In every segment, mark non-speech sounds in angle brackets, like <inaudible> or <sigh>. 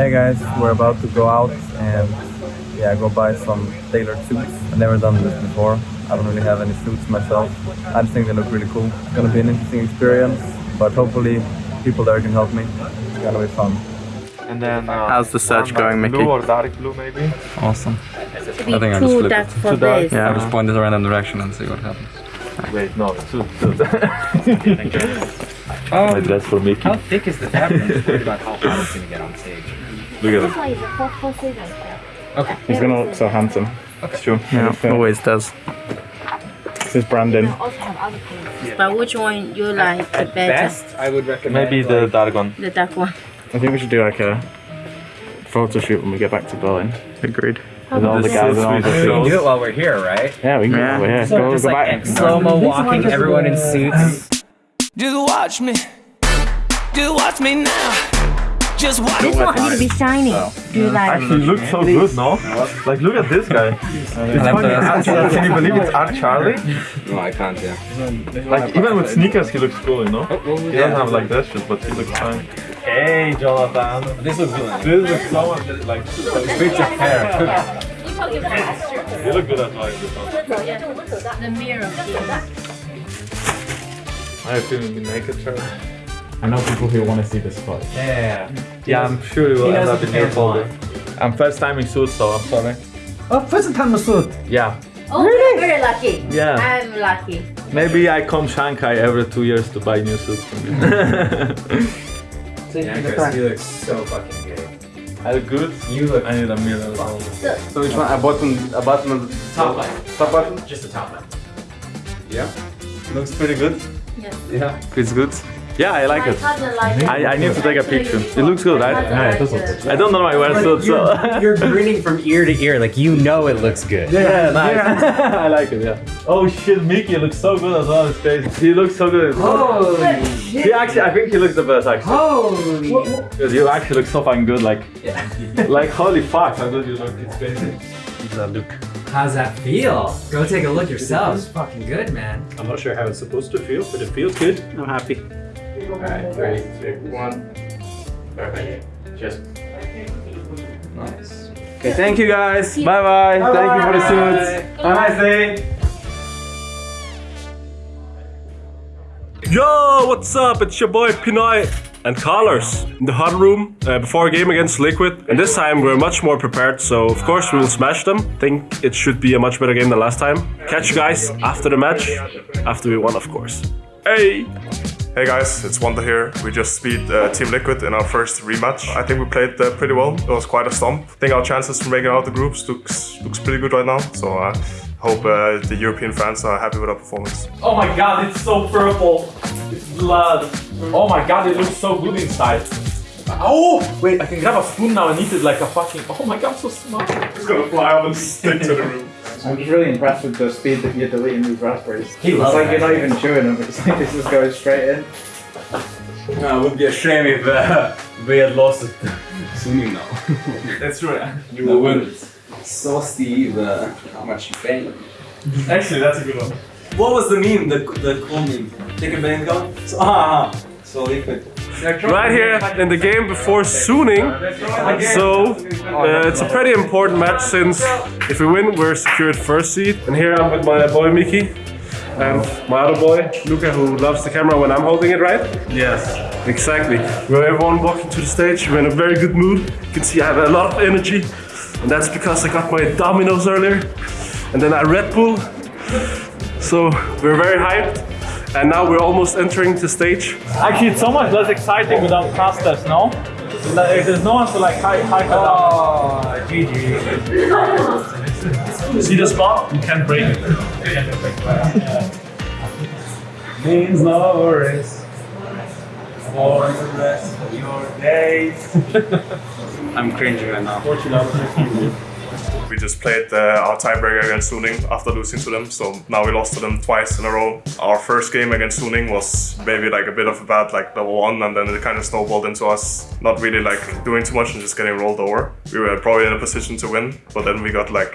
Hey guys, we're about to go out and yeah, go buy some tailored suits. I've never done this before. I don't really have any suits myself. I just think they look really cool. It's gonna be an interesting experience, but hopefully people there can help me. It's gonna be fun. And then uh, How's the search one, uh, going, Mickey? Blue or dark blue maybe? Awesome. To be I think I'll just too flip dark it. for Too dark? Yeah, I'll just point this around in direction and see what happens. Wait, no, two, two. Um, My dress for Mickey. how thick is the fabric? I'm just worried about how hot it's gonna get on stage. Look at This one is a four four season. Okay. He's gonna look so handsome. It's true. Yeah, always does. This is Brandon. Also have other colors. But which one you like the At better? best, I would recommend Maybe the like, dark one. The dark one. I think we should do like a photo shoot when we get back to Berlin. Agreed. With all the guys is and all the the we can do it while we're here, right? Yeah, we can Yeah. go over here. So Go, just go like back. slow mo walking, everyone in suits. Just watch me. Just watch me now. Just watch This one need to be shiny. Do you like? Actually, looks so good, no? Like, look at this guy. It's funny. Art- Can you believe it's Art Charlie? No, I can't. Yeah. Like, even with sneakers, he looks cool, you know? Oh, oh, he doesn't have like that shit, but he looks fine. Hey, Jonathan. This looks good. This looks so much like. Switch of hair. You look good at like this one. The mirror. I have feeling me naked shirt. I know people who want to see this photo. Yeah. Mm. Yeah, I'm sure it will He end knows up in your folder. I'm first time in suit, so I'm sorry. Oh, first time in suit. Yeah. Oh, you're very lucky. Yeah. I'm lucky. Maybe I come Shanghai every two years to buy new suits from you. <laughs> Yeah, Chris, you look so fucking good. I look good. You look I need a mirror. So which one? A button, a button on the top left. top button? Just the top left. Looks pretty good. Yeah. Yeah. It's good. Yeah, I like it. I, I need to take a picture. It looks good, right? cousin Yeah, it does like look good. I don't know why I wear suits, so. You're, you're <laughs> grinning from ear to ear, like you know it looks good. Yeah, nice. <laughs> I like it, yeah. Oh shit, Mickey looks so good as well in space. He looks so good. Holy shit. He actually, I think he looks the best actually. Holy. Because you actually look so fucking good, like, Yeah. <laughs> like holy fuck, how good you look in space. How's that feel? Go take a look yourself. It's fucking good, man. I'm not sure how it's supposed to feel, but it feels good. I'm happy. Alright, three, two, one. Perfect. Cheers. Nice. Okay, thank you guys. Bye bye. Thank you for the suits. Have a nice day. Yo, what's up? It's your boy Pinoy and Colors in the hot room uh, before a game against Liquid. And this time we're much more prepared, so of course we will smash them. Think it should be a much better game than last time. Catch you guys after the match, after we won, of course. Hey! Hey guys, it's Wunder here. We just beat uh, Team Liquid in our first rematch. I think we played uh, pretty well. It was quite a stomp. I think our chances for making out the groups looks looks pretty good right now. So I hope uh, the European fans are happy with our performance. Oh my god, it's so purple. It's blood. Oh my god, it looks so good inside. Oh! Wait, I can grab a spoon now and eat it like a fucking. Oh my god, I'm so smart. It's gonna fly up and stick to the room. I'm just really impressed with the speed that you're deleting these raspberries. He it's like you're not even chewing them. It's like this is going straight in. No, it would be a shame if uh, <laughs> we had lost it soon now. <laughs> That's true. You wouldn't. So Steve, uh, how much you paying? Actually, that's a good one. What was the meme? The the cool meme. Take a bang go. So, ah, so liquid. Right here in the game before Suning. So uh, it's a pretty important match since if we win, we're secured first seed. And here I'm with my boy Miki and my other boy Luca, who loves the camera when I'm holding it, right? Yes. Exactly. We're everyone walking to the stage. We're in a very good mood. You can see I have a lot of energy, and that's because I got my dominoes earlier, and then I Red Bull. So we're very hyped, and now we're almost entering the stage. Actually, it's so much less exciting without casters, no? Like, There's no one to like hype, hype it up. Oh, GG. See the spot? You can't break it. Means no worries for the rest of your days. <laughs> I'm cringing right now. We just played uh, our tiebreaker against Suning after losing to them, so now we lost to them twice in a row. Our first game against Suning was maybe like a bit of a bad like double one, and then it kind of snowballed into us not really like doing too much and just getting rolled over. We were probably in a position to win, but then we got like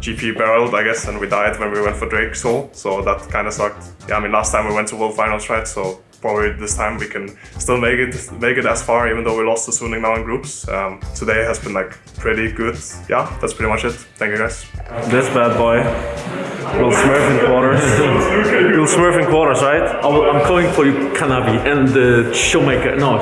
GP barreled, I guess, and we died when we went for Drake Soul, so that kind of sucked. Yeah, I mean, last time we went to World Finals, right? So probably this time we can still make it make it as far, even though we lost to Suning now in groups. Um, today has been like pretty good. Yeah, that's pretty much it. Thank you guys. This bad boy will smurf in quarters. You'll smurf in quarters, right? I'm calling for you, Kanavi and the Showmaker. No,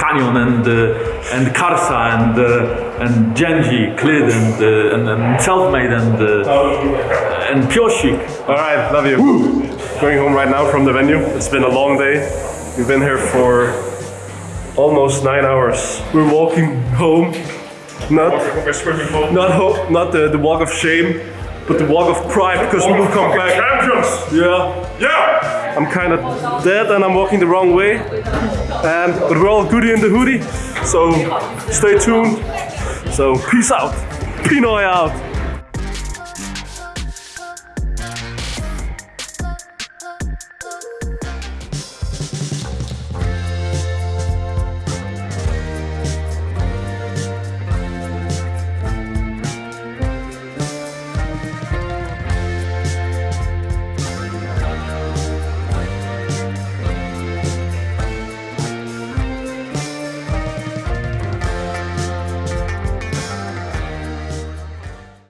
Canyon and uh, and Karsa and uh, and Genji, Clid and uh, and, and Selfmade and uh, and Pyosik. All right, love you. Going home right now from the venue. It's been a long day. We've been here for almost nine hours. We're walking home. Not, not, not the, the walk of shame, but the walk of pride because we will come back. Champions! Yeah. Yeah! I'm kind of dead and I'm walking the wrong way. And but we're all goody in the hoodie. So stay tuned. So peace out. Pinoy out.